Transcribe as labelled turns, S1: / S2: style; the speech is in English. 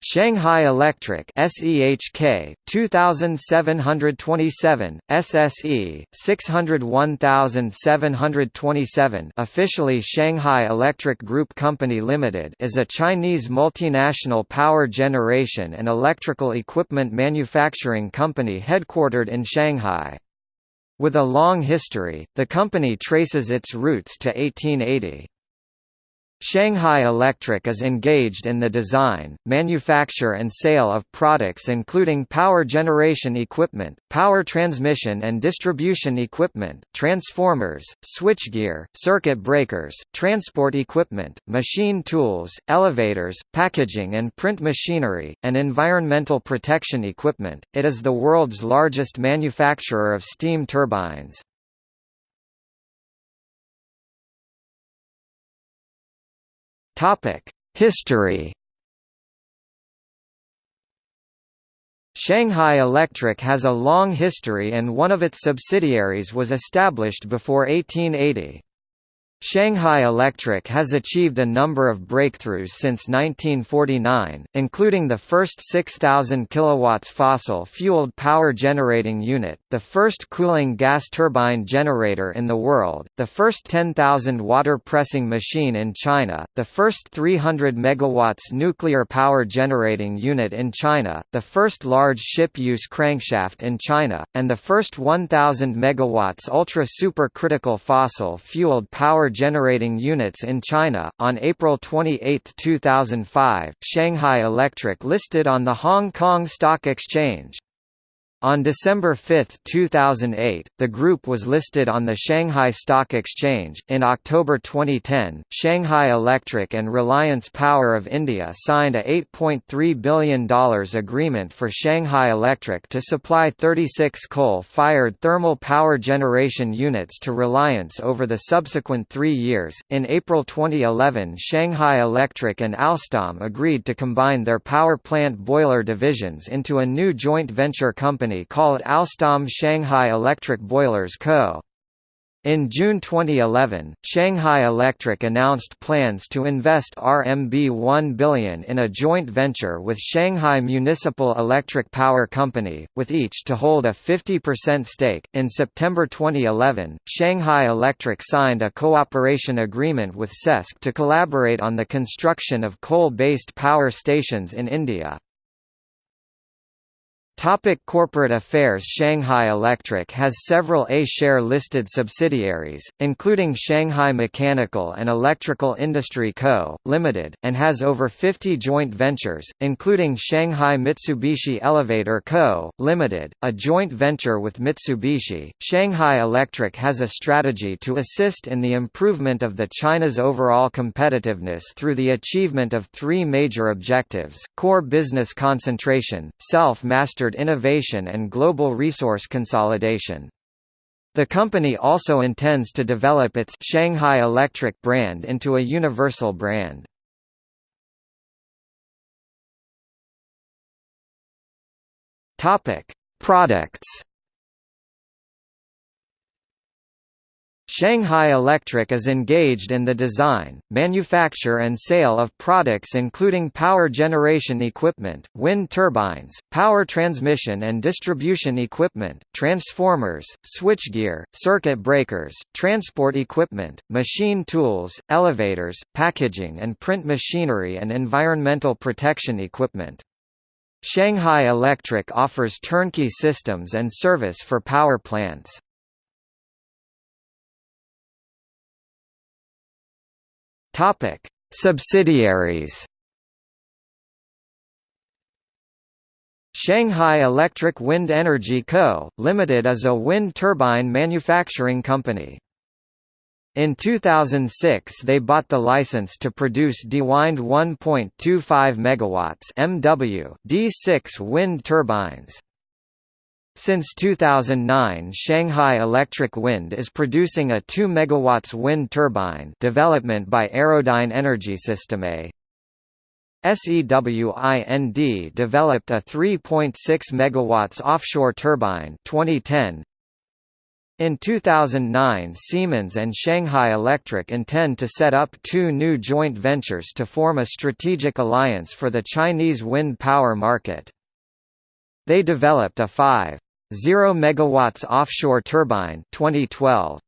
S1: Shanghai Electric SEHK 2727 SSE 601727 officially Shanghai Electric Group Company Limited is a Chinese multinational power generation and electrical equipment manufacturing company headquartered in Shanghai. With a long history, the company traces its roots to 1880. Shanghai Electric is engaged in the design, manufacture and sale of products including power generation equipment, power transmission and distribution equipment, transformers, switchgear, circuit breakers, transport equipment, machine tools, elevators, packaging and print machinery, and environmental protection equipment. It is the world's largest manufacturer of steam turbines. Topic: History. Shanghai Electric has a long history and one of its subsidiaries was established before 1880. Shanghai Electric has achieved a number of breakthroughs since 1949, including the first 6,000 kW fossil-fueled power generating unit, the first cooling gas turbine generator in the world, the first 10,000 water pressing machine in China, the first 300 MW nuclear power generating unit in China, the first large ship-use crankshaft in China, and the first 1,000 MW ultra-supercritical fossil-fueled power generating units in China. On April 28, 2005, Shanghai Electric listed on the Hong Kong Stock Exchange. On December 5, 2008, the group was listed on the Shanghai Stock Exchange. In October 2010, Shanghai Electric and Reliance Power of India signed a $8.3 billion agreement for Shanghai Electric to supply 36 coal fired thermal power generation units to Reliance over the subsequent three years. In April 2011, Shanghai Electric and Alstom agreed to combine their power plant boiler divisions into a new joint venture company company called Alstom Shanghai Electric Boilers Co. In June 2011, Shanghai Electric announced plans to invest RMB 1 billion in a joint venture with Shanghai Municipal Electric Power Company, with each to hold a 50% stake. In September 2011, Shanghai Electric signed a cooperation agreement with CESC to collaborate on the construction of coal-based power stations in India. Topic corporate affairs Shanghai Electric has several A-share listed subsidiaries, including Shanghai Mechanical and Electrical Industry Co., Limited, and has over 50 joint ventures, including Shanghai Mitsubishi Elevator Co., Limited, a joint venture with Mitsubishi. Shanghai Electric has a strategy to assist in the improvement of the China's overall competitiveness through the achievement of three major objectives, core business concentration, self-mastered innovation and global resource consolidation. The company also intends to develop its Shanghai Electric brand into a universal brand. Topic: Products Shanghai Electric is engaged in the design, manufacture and sale of products including power generation equipment, wind turbines, power transmission and distribution equipment, transformers, switchgear, circuit breakers, transport equipment, machine tools, elevators, packaging and print machinery and environmental protection equipment. Shanghai Electric offers turnkey systems and service for power plants. Topic: Subsidiaries. Shanghai Electric Wind Energy Co., Limited is a wind turbine manufacturing company. In 2006 they bought the license to produce DeWind 1.25 MW MW D6 wind turbines. Since 2009 Shanghai Electric Wind is producing a 2 MW wind turbine development by Aerodyne Energy Systeme. SEWIND developed a 3.6 MW offshore turbine 2010. In 2009 Siemens and Shanghai Electric intend to set up two new joint ventures to form a strategic alliance for the Chinese wind power market. They developed a 5.0 megawatts offshore turbine 2012